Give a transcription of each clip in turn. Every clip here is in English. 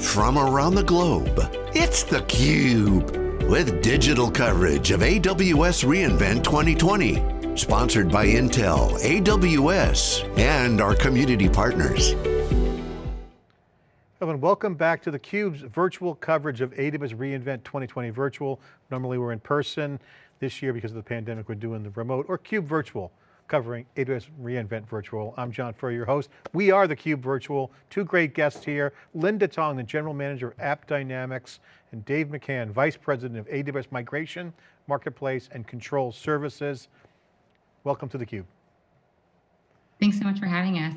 from around the globe. It's theCUBE, with digital coverage of AWS reInvent 2020. Sponsored by Intel, AWS, and our community partners. And welcome back to theCUBE's virtual coverage of AWS reInvent 2020 virtual. Normally we're in person. This year, because of the pandemic, we're doing the remote or CUBE virtual covering AWS reInvent Virtual. I'm John Furrier, your host. We are theCUBE Virtual. Two great guests here. Linda Tong, the General Manager of AppDynamics, and Dave McCann, Vice President of AWS Migration, Marketplace, and Control Services. Welcome to theCUBE. Thanks so much for having us.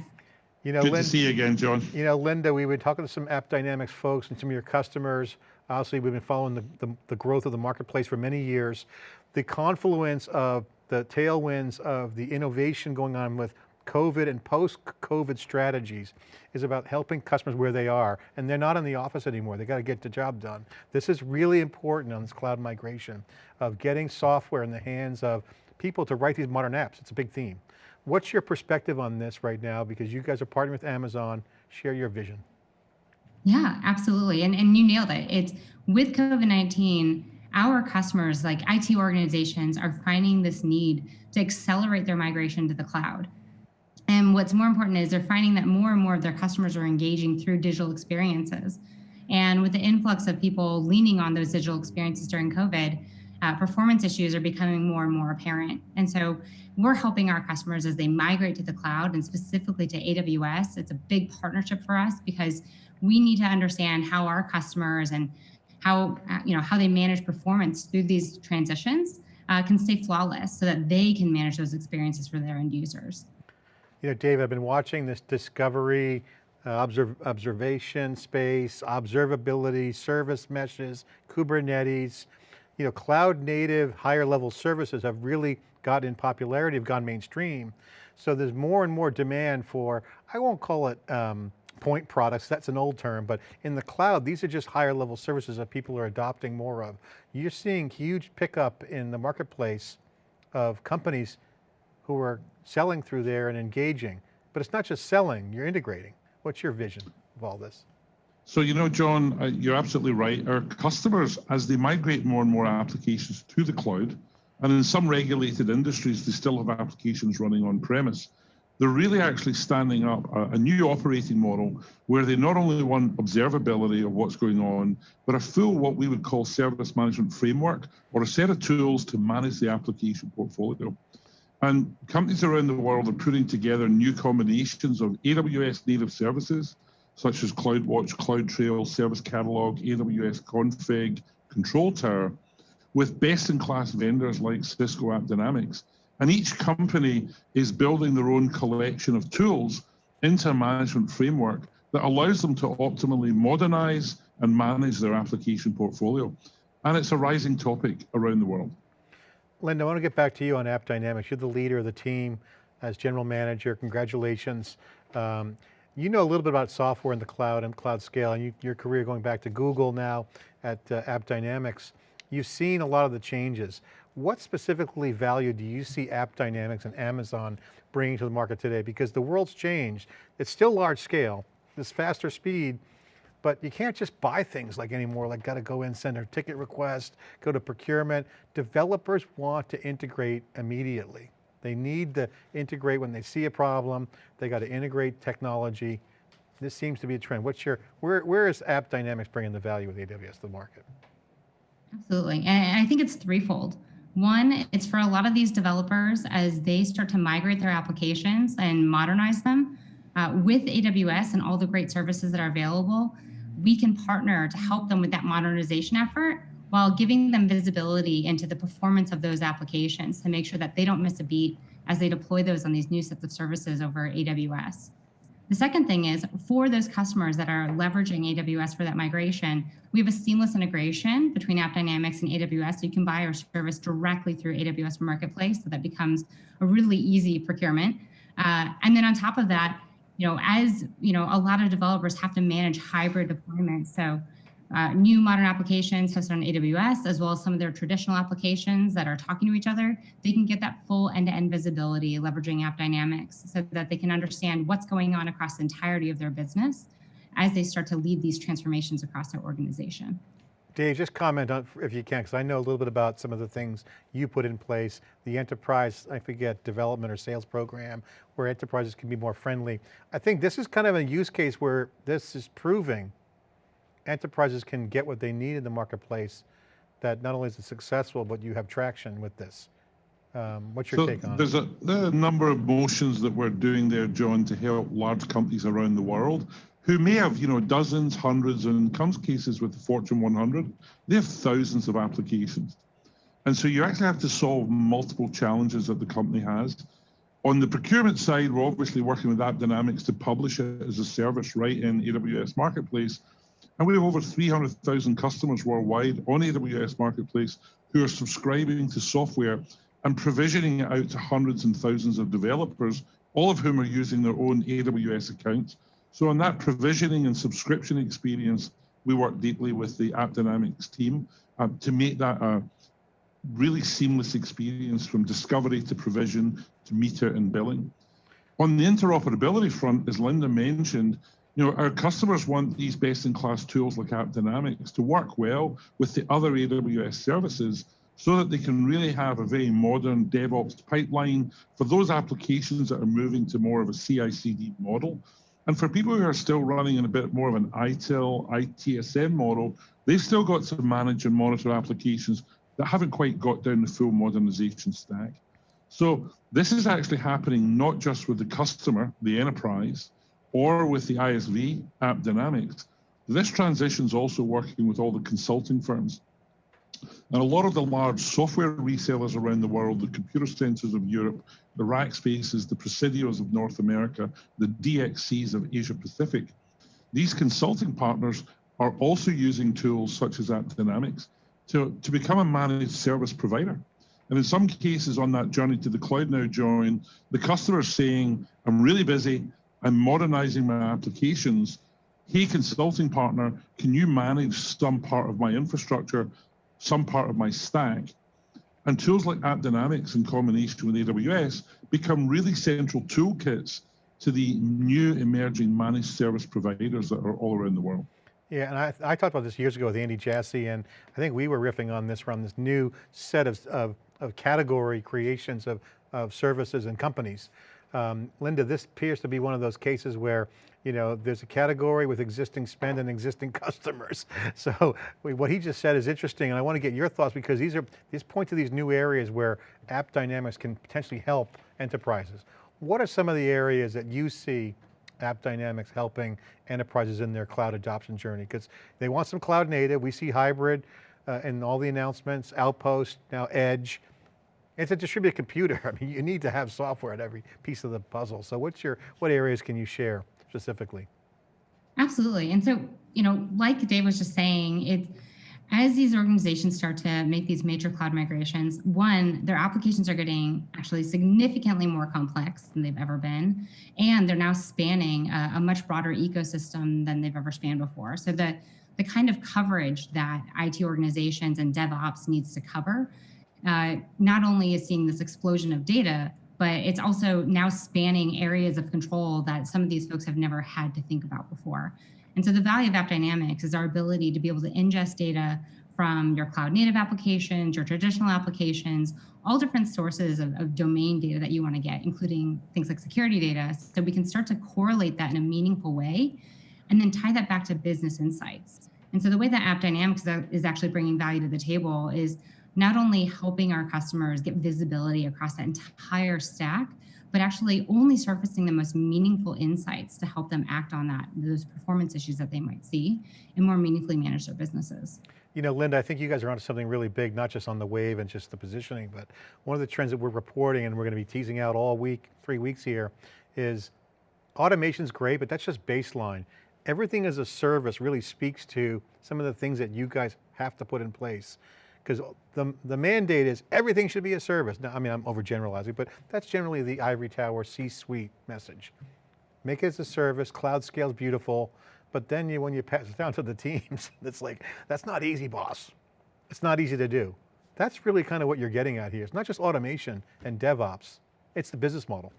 You know, Good Linda, to see you again, John. You know, Linda, we've been talking to some AppDynamics folks and some of your customers. Obviously, we've been following the, the, the growth of the marketplace for many years. The confluence of the tailwinds of the innovation going on with COVID and post-COVID strategies is about helping customers where they are, and they're not in the office anymore, they got to get the job done. This is really important on this cloud migration of getting software in the hands of people to write these modern apps, it's a big theme. What's your perspective on this right now? Because you guys are partnering with Amazon, share your vision. Yeah, absolutely, and, and you nailed it. It's with COVID-19, our customers, like IT organizations, are finding this need to accelerate their migration to the cloud. And what's more important is they're finding that more and more of their customers are engaging through digital experiences. And with the influx of people leaning on those digital experiences during COVID, uh, performance issues are becoming more and more apparent. And so we're helping our customers as they migrate to the cloud and specifically to AWS. It's a big partnership for us because we need to understand how our customers and how, uh, you know, how they manage performance through these transitions uh, can stay flawless so that they can manage those experiences for their end users. You know, Dave, I've been watching this discovery, uh, observ observation space, observability, service meshes, Kubernetes, you know, cloud native higher level services have really got in popularity, have gone mainstream. So there's more and more demand for, I won't call it um, point products, that's an old term, but in the cloud, these are just higher level services that people are adopting more of. You're seeing huge pickup in the marketplace of companies who are selling through there and engaging, but it's not just selling, you're integrating. What's your vision of all this? So, you know, John, uh, you're absolutely right. Our customers, as they migrate more and more applications to the cloud, and in some regulated industries, they still have applications running on premise they're really actually standing up a, a, new operating model where they not only want observability of what's going on, but a full what we would call service management framework or a set of tools to manage the application portfolio. And companies around the world are putting together new combinations of AWS native services, such as CloudWatch, CloudTrail, Service Catalog, AWS Config, Control Tower, with best-in-class vendors like Cisco AppDynamics and each company is building their own collection of tools into a management framework that allows them to optimally modernize and manage their application portfolio. And it's a rising topic around the world. Linda, I want to get back to you on AppDynamics. You're the leader of the team as general manager, congratulations. Um, you know a little bit about software in the cloud and cloud scale, and you, your career going back to Google now at uh, AppDynamics. You've seen a lot of the changes. What specifically value do you see AppDynamics and Amazon bringing to the market today? Because the world's changed. It's still large scale, this faster speed, but you can't just buy things like anymore, like got to go in, send a ticket request, go to procurement. Developers want to integrate immediately. They need to integrate when they see a problem. They got to integrate technology. This seems to be a trend. What's your, where, where is AppDynamics bringing the value with AWS to the market? Absolutely, and I think it's threefold. One, it's for a lot of these developers as they start to migrate their applications and modernize them uh, with AWS and all the great services that are available, we can partner to help them with that modernization effort while giving them visibility into the performance of those applications to make sure that they don't miss a beat as they deploy those on these new sets of services over AWS. The second thing is for those customers that are leveraging AWS for that migration, we have a seamless integration between AppDynamics and AWS. So you can buy our service directly through AWS Marketplace. So that becomes a really easy procurement. Uh, and then on top of that, you know, as you know, a lot of developers have to manage hybrid deployments. So uh, new modern applications hosted on AWS, as well as some of their traditional applications that are talking to each other, they can get that full end-to-end -end visibility leveraging AppDynamics so that they can understand what's going on across the entirety of their business as they start to lead these transformations across their organization. Dave, just comment on, if you can, because I know a little bit about some of the things you put in place, the enterprise, I forget, development or sales program, where enterprises can be more friendly. I think this is kind of a use case where this is proving enterprises can get what they need in the marketplace, that not only is it successful, but you have traction with this. Um, what's your So take on it? there's a, there are a number of motions that we're doing there, John, to help large companies around the world who may have, you know, dozens, hundreds, and in some cases with the Fortune 100, they have thousands of applications. And so you actually have to solve multiple challenges that the company has. On the procurement side, we're obviously working with AppDynamics to publish it as a service right in AWS Marketplace. And we have over 300,000 customers worldwide on AWS Marketplace who are subscribing to software and provisioning it out to hundreds and thousands of developers, all of whom are using their own AWS accounts. So on that provisioning and subscription experience, we work deeply with the AppDynamics team um, to make that a really seamless experience from discovery to provision to meter and billing. On the interoperability front, as Linda mentioned, you know, our customers want these best-in-class tools like AppDynamics to work well with the other AWS services so that they can really have a very modern DevOps pipeline for those applications that are moving to more of a CI/CD model. And for people who are still running in a bit more of an ITIL, ITSM model, they've still got to manage and monitor applications that haven't quite got down the full modernization stack. So this is actually happening not just with the customer, the enterprise, or with the ISV, AppDynamics. This transition is also working with all the consulting firms. And a lot of the large software resellers around the world, the Computacenters of Europe, the Rackspaces, the Presidios of North America, the DXCs of Asia Pacific, these consulting partners are also using tools such as AppDynamics to, to become a managed service provider. And in some cases on that journey to the cloud now, John, the customer is saying, I'm really busy, I'm modernizing my applications. Hey, consulting partner, can you manage some part of my infrastructure, some part of my stack? And tools like AppDynamics in combination with AWS become really central toolkits to the new emerging managed service providers that are all around the world. Yeah, and I, I talked about this years ago with Andy Jassy, and I think we were riffing on this from this new set of, of, of category creations of, of services and companies. Um, Linda, this appears to be one of those cases where, you know, there's a category with existing spend and existing customers. So what he just said is interesting, and I want to get your thoughts because these are, these point to these new areas where AppDynamics can potentially help enterprises. What are some of the areas that you see AppDynamics helping enterprises in their cloud adoption journey? Because they want some cloud native, we see hybrid uh, in all the announcements, Outpost, now Edge. It's a distributed computer. I mean, you need to have software at every piece of the puzzle. So what's your, what areas can you share specifically? Absolutely. And so, you know, like Dave was just saying, it's as these organizations start to make these major cloud migrations, one, their applications are getting actually significantly more complex than they've ever been. And they're now spanning a, a much broader ecosystem than they've ever spanned before. So the, the kind of coverage that IT organizations and DevOps needs to cover, uh, not only is seeing this explosion of data, but it's also now spanning areas of control that some of these folks have never had to think about before. And so the value of AppDynamics is our ability to be able to ingest data from your cloud native applications, your traditional applications, all different sources of, of domain data that you want to get, including things like security data. So we can start to correlate that in a meaningful way and then tie that back to business insights. And so the way that AppDynamics is actually bringing value to the table is not only helping our customers get visibility across that entire stack, but actually only surfacing the most meaningful insights to help them act on that, those performance issues that they might see and more meaningfully manage their businesses. You know, Linda, I think you guys are onto something really big, not just on the wave and just the positioning, but one of the trends that we're reporting and we're going to be teasing out all week, three weeks here, is automation's great, but that's just baseline. Everything as a service really speaks to some of the things that you guys have to put in place because the, the mandate is everything should be a service. Now, I mean, I'm overgeneralizing, but that's generally the ivory tower C-suite message. Make it as a service, cloud scale's beautiful, but then you, when you pass it down to the teams, it's like, that's not easy, boss. It's not easy to do. That's really kind of what you're getting at here. It's not just automation and DevOps, it's the business model.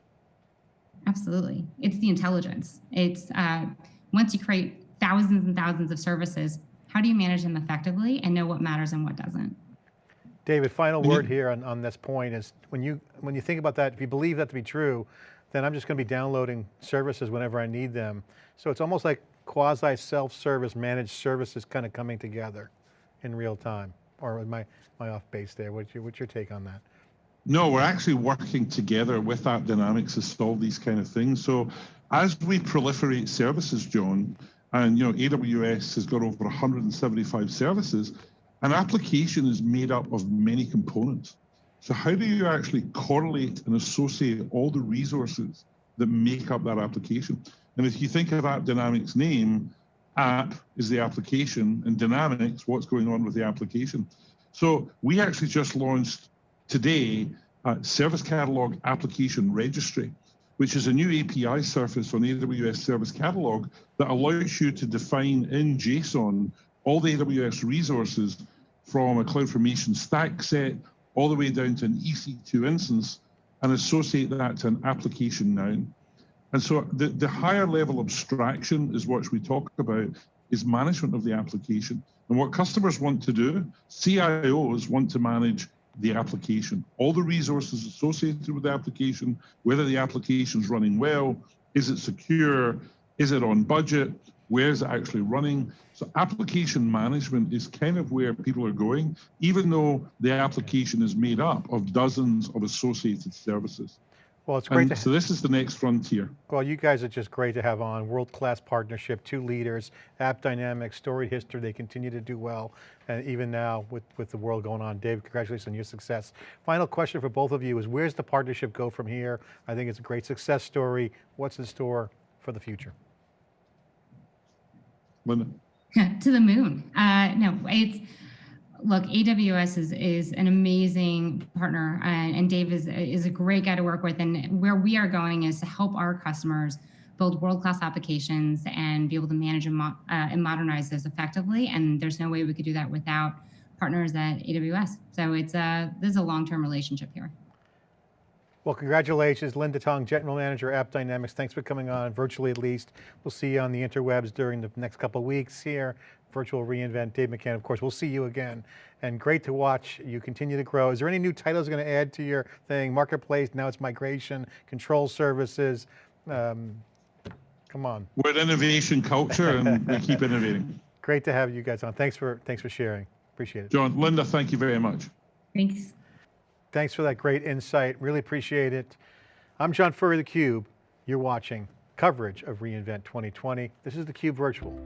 Absolutely. It's the intelligence. It's uh, once you create thousands and thousands of services. How do you manage them effectively and know what matters and what doesn't? David, final word here on, on this point is when you, when you think about that, if you believe that to be true, then I'm just going to be downloading services whenever I need them. So it's almost like quasi self-service managed services kind of coming together in real time. Or am I, am I off base there? What's your, what's your take on that? No, we're actually working together with App Dynamics to solve these kind of things. So as we proliferate services, John, and you know, AWS has got over 175 services, an application is made up of many components. So how do you actually correlate and associate all the resources that make up that application? And if you think of App Dynamics name, app is the application and dynamics, what's going on with the application. So we actually just launched today uh, Service Catalog Application Registry, which is a new API surface on the AWS Service Catalog that allows you to define in JSON all the AWS resources from a CloudFormation stack set all the way down to an EC2 instance and associate that to an application noun. And so the, the higher level abstraction is what we talk about is management of the application. And what customers want to do, CIOs want to manage the application, all the resources associated with the application, whether the application is running well, is it secure, is it on budget, where is it actually running? So application management is kind of where people are going, even though the application is made up of dozens of associated services. Well, it's great to so this is the next frontier. Well, you guys are just great to have on. World-class partnership, two leaders, App Dynamics, storied history. They continue to do well, and even now with, with the world going on. Dave, congratulations on your success. Final question for both of you is where's the partnership go from here? I think it's a great success story. What's in store for the future? Linda? to the moon. Uh, no, it's look. AWS is is an amazing partner, and, and Dave is is a great guy to work with. And where we are going is to help our customers build world class applications and be able to manage and, mo- uh, and modernize those effectively. And there's no way we could do that without partners at AWS. So it's a this is a long term relationship here. Well, congratulations, Linda Tong, General Manager, App Dynamics. Thanks for coming on, virtually at least. We'll see you on the interwebs during the next couple of weeks here. Virtual reInvent, Dave McCann, of course, we'll see you again. And great to watch you continue to grow. Is there any new titles going to add to your thing? Marketplace, now it's migration, control services. Um, come on. We're an innovation culture and we keep innovating. Great to have you guys on. Thanks for, thanks for sharing. Appreciate it. John, Linda, thank you very much. Thanks. Thanks for that great insight. Really appreciate it. I'm John Furrier, theCUBE. You're watching coverage of reInvent 2020. This is theCUBE Virtual.